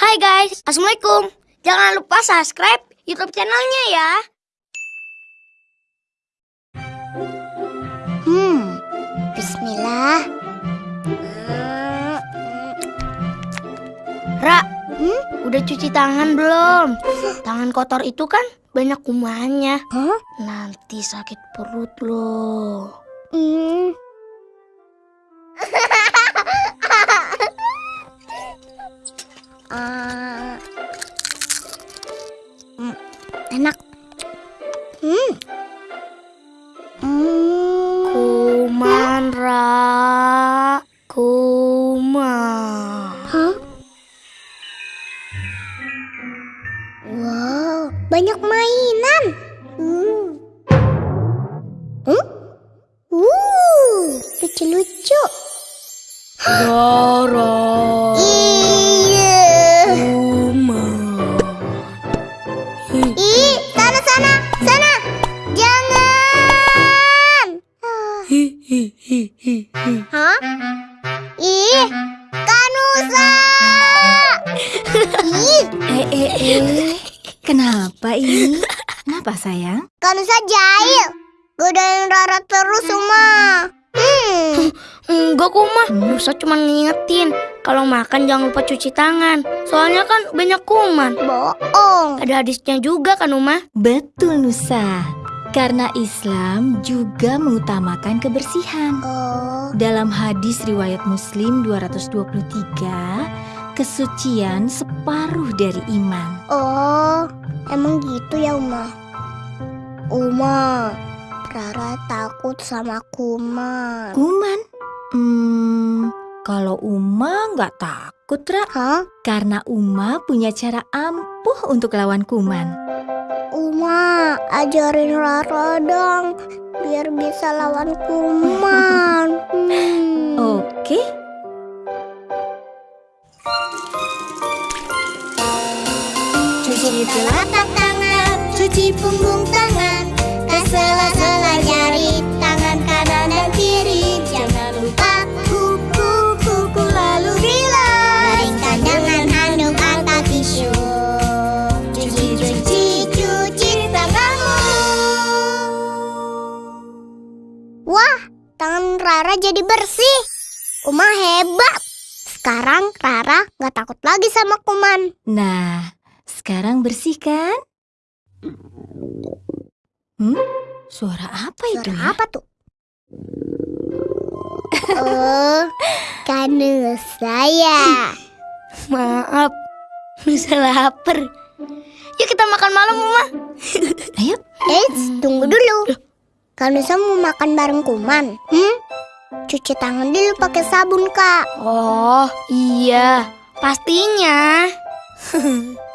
Hai guys, Assalamualaikum. Jangan lupa subscribe YouTube channelnya ya. Hmm, bismillah. Ra, hmm? udah cuci tangan belum? Tangan kotor itu kan banyak kumannya. Hah? Nanti sakit perut loh. Hmm. Enak. Hmm. Hmm. Kuman, Ra. Kuman. Hah? Wow, banyak mainan. Hmm. Hmm? Uh, lucu-lucu. Rara. Hah? Ih, Kanusa. Ih, Eh, eh, eh. Kenapa ini? Kenapa sayang? Kanusa jahil. Godain Rara terus, Uma. Hmm. Enggak kuman, Musa cuma ngingetin kalau makan jangan lupa cuci tangan. Soalnya kan banyak kuman. Bohong. Ada hadisnya juga kan Uma? Betul Nusa. Karena Islam juga mengutamakan kebersihan. Oh. Dalam hadis riwayat Muslim 223, kesucian separuh dari iman. Oh, emang gitu ya Uma? Uma, Rara takut sama kuman. Kuman? Hmm, kalau Uma nggak takut, Ra. Hah? Karena Uma punya cara ampuh untuk lawan kuman. Uma, ajarin Rara dong, biar bisa lawan kuman. Hmm. Oke, Cuci telapak tangan, cuci punggung tangan, Rara jadi bersih. Uma hebat. Sekarang Rara nggak takut lagi sama kuman. Nah, sekarang bersih kan? Hmm? Suara apa itu Suara ya? apa tuh? Oh, saya. Maaf, Musa lapar. Yuk kita makan malam Uma. Ayo, Eh, tunggu dulu. Kanu saya mau makan bareng kuman. Hmm? Cuci tangan dulu pakai sabun, Kak. Oh iya, pastinya.